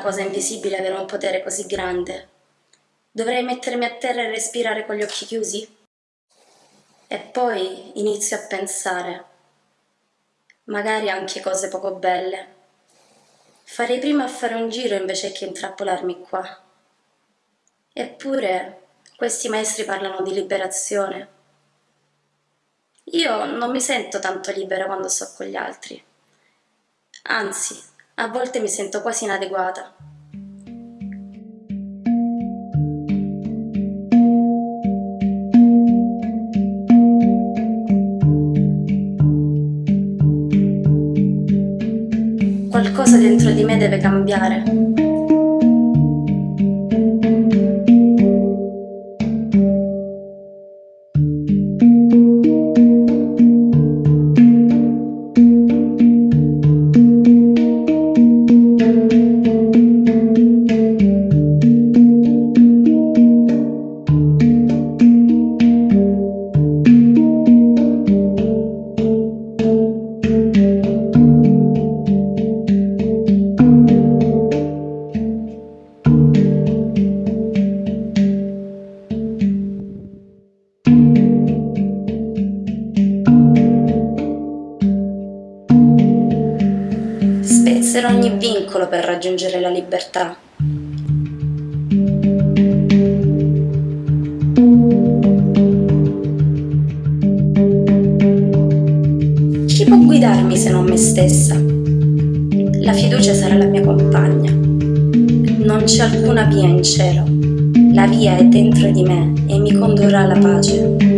cosa invisibile avere un potere così grande? Dovrei mettermi a terra e respirare con gli occhi chiusi? E poi inizio a pensare, magari anche cose poco belle. Farei prima a fare un giro invece che intrappolarmi qua. Eppure questi maestri parlano di liberazione. Io non mi sento tanto libera quando sto con gli altri. Anzi, a volte mi sento quasi inadeguata. Qualcosa dentro di me deve cambiare. Spezzerò ogni vincolo per raggiungere la libertà. Chi può guidarmi se non me stessa? La fiducia sarà la mia compagna. Non c'è alcuna via in cielo. La via è dentro di me e mi condurrà alla pace.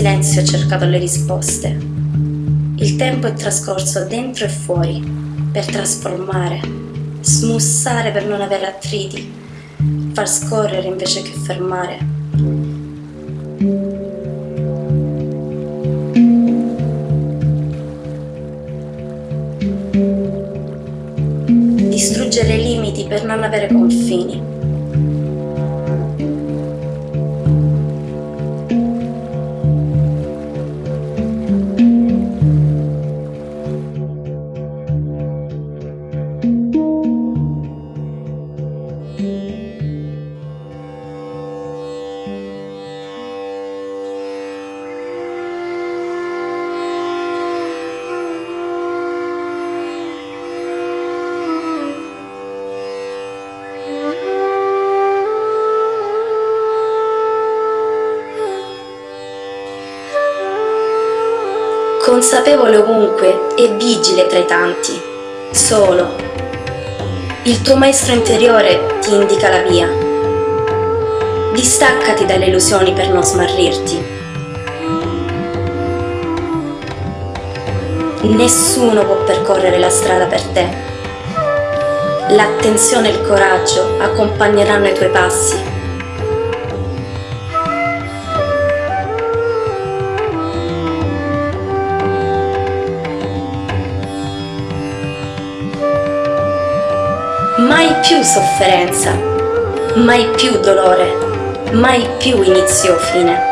Silenzio ho cercato le risposte. Il tempo è trascorso dentro e fuori per trasformare, smussare per non avere attriti, far scorrere invece che fermare. Distruggere limiti per non avere confini consapevole ovunque e vigile tra i tanti, solo. Il tuo maestro interiore ti indica la via. Distaccati dalle illusioni per non smarrirti. Nessuno può percorrere la strada per te. L'attenzione e il coraggio accompagneranno i tuoi passi Mai più sofferenza, mai più dolore, mai più inizio o fine.